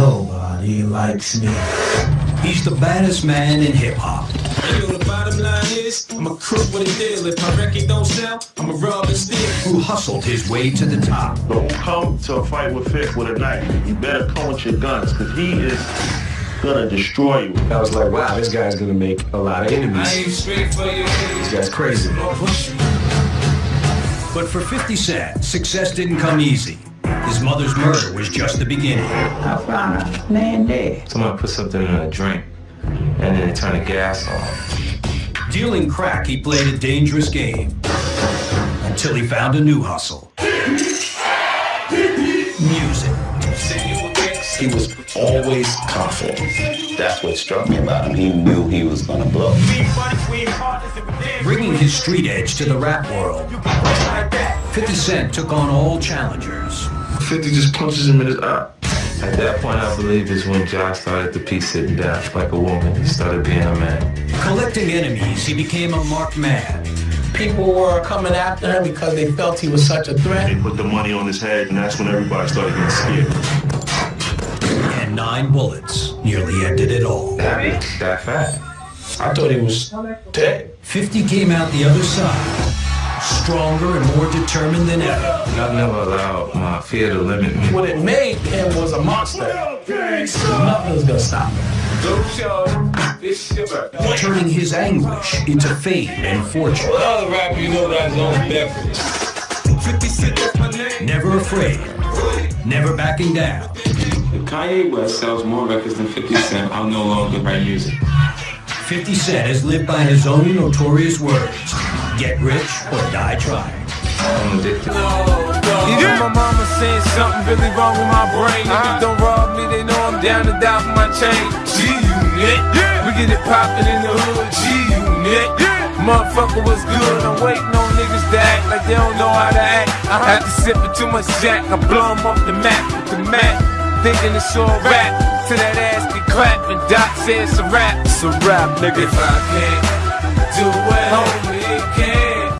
Nobody likes me. He's the baddest man in hip hop. Yo, the bottom line is, I'm a crook with a deal. If my record don't sell, I'm a rob and steal. Who hustled his way to the top. Don't come to a fight with Vic with a knife. You better come with your guns, because he is gonna destroy you. I was like, wow, this guy's gonna make a lot of I enemies. straight for you. This guy's crazy. But for 50 Cent, success didn't come easy. His mother's murder was just the beginning. I found a man dead. Someone put something in a drink and then they turned the gas on. Dealing crack, he played a dangerous game. Until he found a new hustle. Music. He was always confident. That's what struck me about him. He knew he was gonna blow. Bringing his street edge to the rap world. 50 Cent took on all challengers. 50 just punches him in his eye. At that point, I believe is when Ja started to piece sitting down like a woman. He started being a man. Collecting enemies, he became a marked man. People were coming after him because they felt he was such a threat. They put the money on his head, and that's when everybody started getting scared. And nine bullets nearly ended it all. That, that fat. I thought he was dead. 50 came out the other side, stronger and more determined than ever. I never allowed my fear to limit me. What it made him was a monster. Nothing's gonna stop him. turning his anguish into fame and fortune. Other rapper, you know that's on beverage. 50 Cent, that's my name. Never afraid, never backing down. If Kanye West sells more records than 50 Cent, I'll no longer write music. 50 Cent has lived by his own notorious words get rich or die trying. I'm addicted. Even my mama saying something really wrong with my brain. If Niggas don't rob me, they know I'm down to die for my chain. G-Unit, we get it poppin' in the hood. G-Unit, motherfucker was good. I'm waiting on niggas to act like they don't know how to act. I uh-huh. had to sip it too much jack, I blow 'em off the map with the mat. Thinking it's all rap, till that ass get clapped and Doc says it's a rap. It's a rap, nigga. If I can't do it,